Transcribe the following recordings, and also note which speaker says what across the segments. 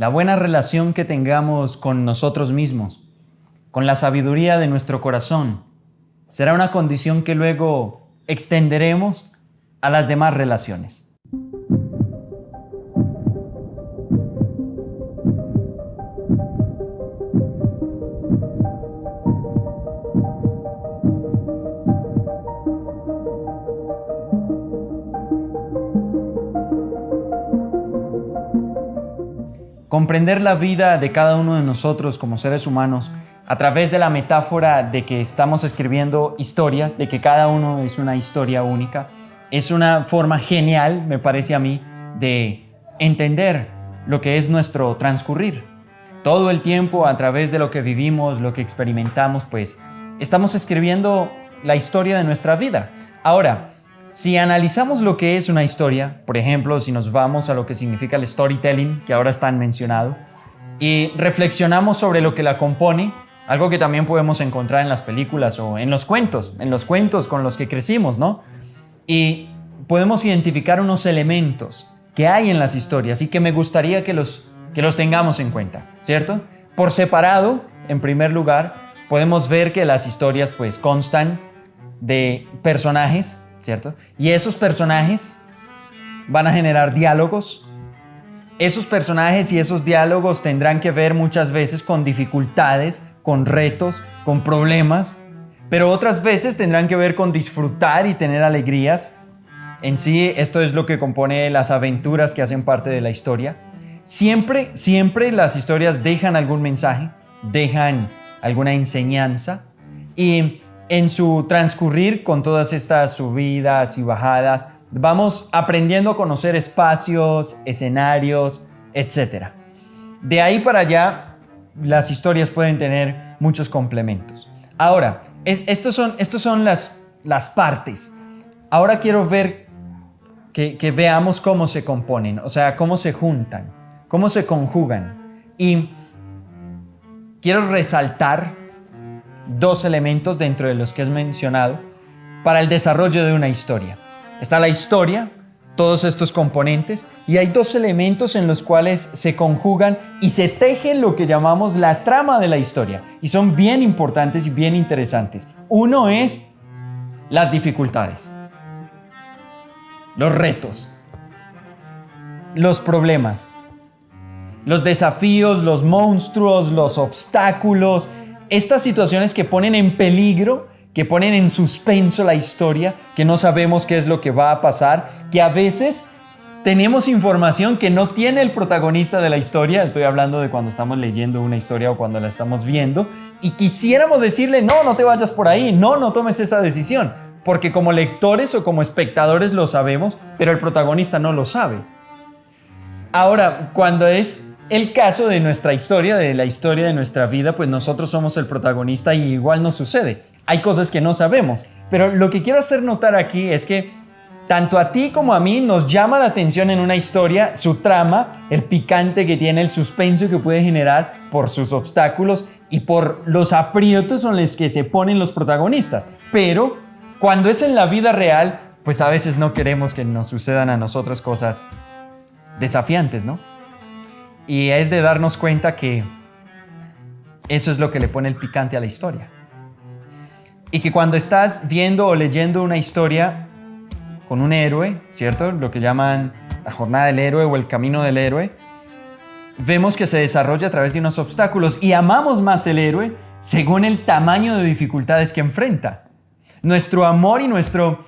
Speaker 1: la buena relación que tengamos con nosotros mismos, con la sabiduría de nuestro corazón, será una condición que luego extenderemos a las demás relaciones. Comprender la vida de cada uno de nosotros como seres humanos a través de la metáfora de que estamos escribiendo historias, de que cada uno es una historia única, es una forma genial, me parece a mí, de entender lo que es nuestro transcurrir. Todo el tiempo a través de lo que vivimos, lo que experimentamos, pues estamos escribiendo la historia de nuestra vida. Ahora, si analizamos lo que es una historia, por ejemplo, si nos vamos a lo que significa el storytelling, que ahora está mencionado, y reflexionamos sobre lo que la compone, algo que también podemos encontrar en las películas o en los cuentos, en los cuentos con los que crecimos, ¿no? Y podemos identificar unos elementos que hay en las historias y que me gustaría que los, que los tengamos en cuenta, ¿cierto? Por separado, en primer lugar, podemos ver que las historias pues constan de personajes ¿cierto? Y esos personajes van a generar diálogos. Esos personajes y esos diálogos tendrán que ver muchas veces con dificultades, con retos, con problemas, pero otras veces tendrán que ver con disfrutar y tener alegrías. En sí, esto es lo que compone las aventuras que hacen parte de la historia. Siempre, siempre las historias dejan algún mensaje, dejan alguna enseñanza y en su transcurrir con todas estas subidas y bajadas, vamos aprendiendo a conocer espacios, escenarios, etc. De ahí para allá, las historias pueden tener muchos complementos. Ahora, estos son, estos son las, las partes. Ahora quiero ver que veamos cómo se componen, o sea, cómo se juntan, cómo se conjugan. Y quiero resaltar dos elementos dentro de los que es mencionado para el desarrollo de una historia. Está la historia, todos estos componentes, y hay dos elementos en los cuales se conjugan y se tejen lo que llamamos la trama de la historia, y son bien importantes y bien interesantes. Uno es las dificultades, los retos, los problemas, los desafíos, los monstruos, los obstáculos, estas situaciones que ponen en peligro, que ponen en suspenso la historia, que no sabemos qué es lo que va a pasar, que a veces tenemos información que no tiene el protagonista de la historia, estoy hablando de cuando estamos leyendo una historia o cuando la estamos viendo, y quisiéramos decirle, no, no te vayas por ahí, no, no tomes esa decisión, porque como lectores o como espectadores lo sabemos, pero el protagonista no lo sabe. Ahora, cuando es el caso de nuestra historia, de la historia de nuestra vida, pues nosotros somos el protagonista y igual nos sucede. Hay cosas que no sabemos, pero lo que quiero hacer notar aquí es que tanto a ti como a mí nos llama la atención en una historia su trama, el picante que tiene, el suspenso que puede generar por sus obstáculos y por los aprietos en los que se ponen los protagonistas. Pero cuando es en la vida real, pues a veces no queremos que nos sucedan a nosotros cosas desafiantes, ¿no? Y es de darnos cuenta que eso es lo que le pone el picante a la historia. Y que cuando estás viendo o leyendo una historia con un héroe, ¿cierto? Lo que llaman la jornada del héroe o el camino del héroe, vemos que se desarrolla a través de unos obstáculos y amamos más el héroe según el tamaño de dificultades que enfrenta. Nuestro amor y nuestro,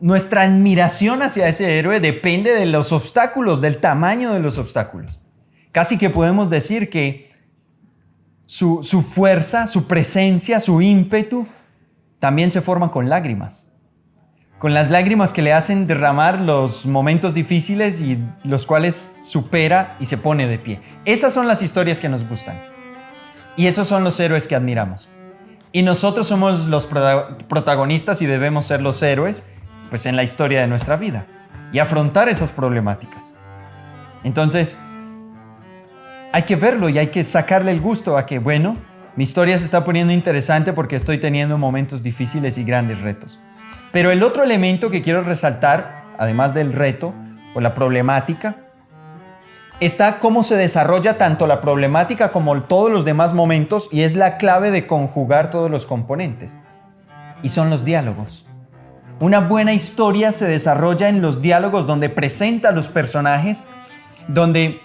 Speaker 1: nuestra admiración hacia ese héroe depende de los obstáculos, del tamaño de los obstáculos. Casi que podemos decir que su, fuerza, su presencia, su ímpetu, también se forma con lágrimas. Con las lágrimas que le hacen derramar los momentos difíciles y los cuales supera y se pone de pie. Esas son las historias que nos gustan. Y esos son los héroes que admiramos. Y nosotros somos los protagonistas y debemos ser los héroes pues en la historia de nuestra vida y afrontar esas problemáticas. Entonces, hay que verlo y hay que sacarle el gusto a que, bueno, mi historia se está poniendo interesante porque estoy teniendo momentos difíciles y grandes retos. Pero el otro elemento que quiero resaltar, además del reto o la problemática, está cómo se desarrolla tanto la problemática como todos los demás momentos y es la clave de conjugar todos los componentes. Y son los diálogos. Una buena historia se desarrolla en los diálogos donde presenta a los personajes, donde,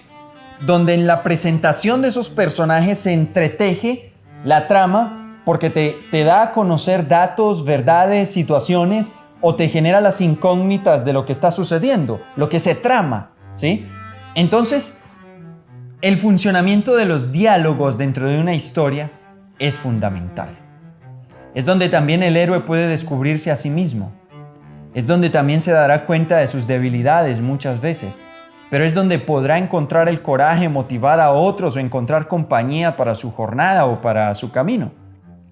Speaker 1: donde en la presentación de esos personajes se entreteje la trama porque te, te da a conocer datos, verdades, situaciones o te genera las incógnitas de lo que está sucediendo, lo que se trama, ¿sí? Entonces, el funcionamiento de los diálogos dentro de una historia es fundamental. Es donde también el héroe puede descubrirse a sí mismo. Es donde también se dará cuenta de sus debilidades muchas veces. Pero es donde podrá encontrar el coraje, motivar a otros o encontrar compañía para su jornada o para su camino.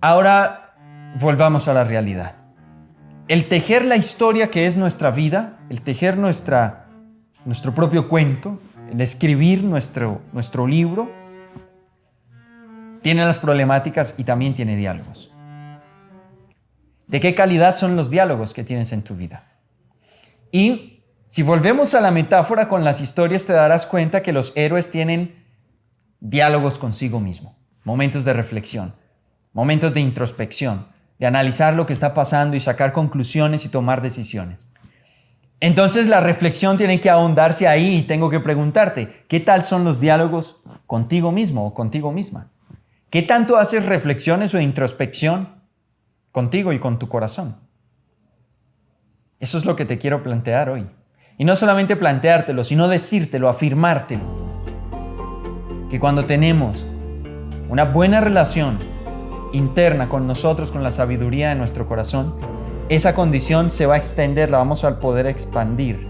Speaker 1: Ahora volvamos a la realidad. El tejer la historia que es nuestra vida, el tejer nuestra, nuestro propio cuento, el escribir nuestro, nuestro libro, tiene las problemáticas y también tiene diálogos. ¿De qué calidad son los diálogos que tienes en tu vida? Y si volvemos a la metáfora con las historias, te darás cuenta que los héroes tienen diálogos consigo mismo, momentos de reflexión, momentos de introspección, de analizar lo que está pasando y sacar conclusiones y tomar decisiones. Entonces la reflexión tiene que ahondarse ahí y tengo que preguntarte, ¿qué tal son los diálogos contigo mismo o contigo misma? ¿Qué tanto haces reflexiones o introspección contigo y con tu corazón? Eso es lo que te quiero plantear hoy. Y no solamente planteártelo, sino decírtelo, afirmártelo. Que cuando tenemos una buena relación interna con nosotros, con la sabiduría de nuestro corazón, esa condición se va a extender, la vamos a poder expandir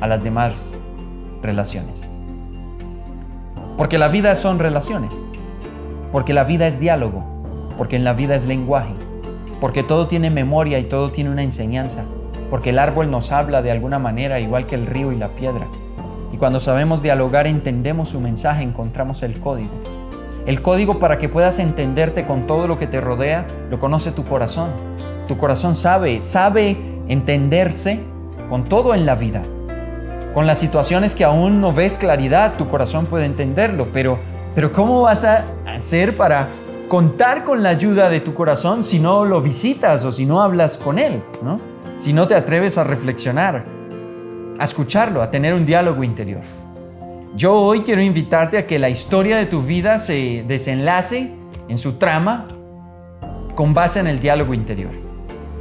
Speaker 1: a las demás relaciones. Porque la vida son relaciones, porque la vida es diálogo, porque en la vida es lenguaje, porque todo tiene memoria y todo tiene una enseñanza, porque el árbol nos habla de alguna manera igual que el río y la piedra. Y cuando sabemos dialogar entendemos su mensaje, encontramos el código. El código para que puedas entenderte con todo lo que te rodea lo conoce tu corazón. Tu corazón sabe, sabe entenderse con todo en la vida. Con las situaciones que aún no ves claridad, tu corazón puede entenderlo, pero, pero ¿cómo vas a hacer para contar con la ayuda de tu corazón si no lo visitas o si no hablas con él? ¿no? Si no te atreves a reflexionar, a escucharlo, a tener un diálogo interior. Yo hoy quiero invitarte a que la historia de tu vida se desenlace en su trama con base en el diálogo interior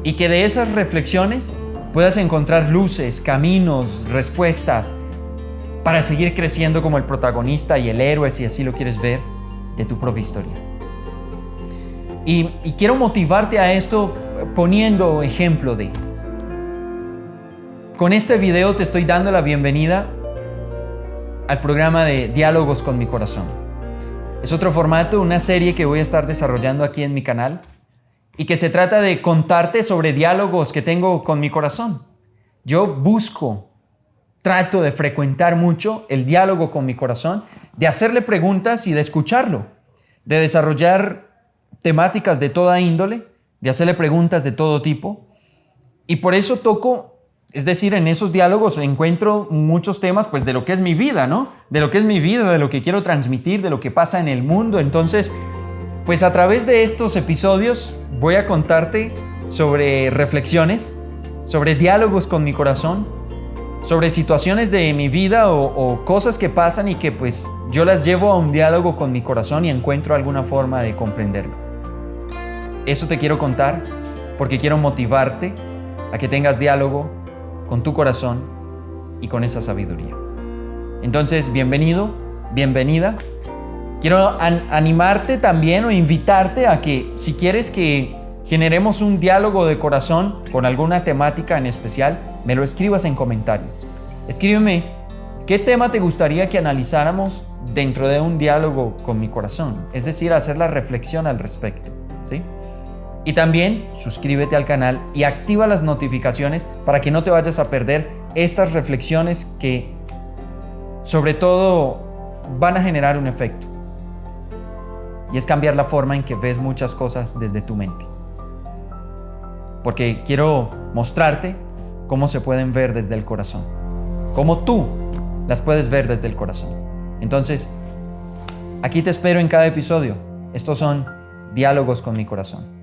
Speaker 1: y que de esas reflexiones puedas encontrar luces, caminos, respuestas para seguir creciendo como el protagonista y el héroe, si así lo quieres ver, de tu propia historia. Y, quiero motivarte a esto poniendo ejemplo de... Con este video te estoy dando la bienvenida al programa de Diálogos con mi corazón. Es otro formato, una serie que voy a estar desarrollando aquí en mi canal y que se trata de contarte sobre diálogos que tengo con mi corazón. Yo busco, trato de frecuentar mucho el diálogo con mi corazón, de hacerle preguntas y de escucharlo, de desarrollar temáticas de toda índole, de hacerle preguntas de todo tipo. Y por eso toco, es decir, en esos diálogos encuentro muchos temas pues de lo que es mi vida, ¿no? De lo que es mi vida, de lo que quiero transmitir, de lo que pasa en el mundo. Entonces, pues a través de estos episodios voy a contarte sobre reflexiones, sobre diálogos con mi corazón, sobre situaciones de mi vida o, cosas que pasan y que pues yo las llevo a un diálogo con mi corazón y encuentro alguna forma de comprenderlo. Eso te quiero contar porque quiero motivarte a que tengas diálogo con tu corazón y con esa sabiduría. Entonces, bienvenido, bienvenida Quiero animarte también o invitarte a que si quieres que generemos un diálogo de corazón con alguna temática en especial, me lo escribas en comentarios. Escríbeme qué tema te gustaría que analizáramos dentro de un diálogo con mi corazón, es decir, hacer la reflexión al respecto, ¿sí? Y también suscríbete al canal y activa las notificaciones para que no te vayas a perder estas reflexiones que sobre todo van a generar un efecto y es cambiar la forma en que ves muchas cosas desde tu mente. Porque quiero mostrarte cómo se pueden ver desde el corazón. Cómo tú las puedes ver desde el corazón. Entonces, aquí te espero en cada episodio. Estos son diálogos con mi corazón.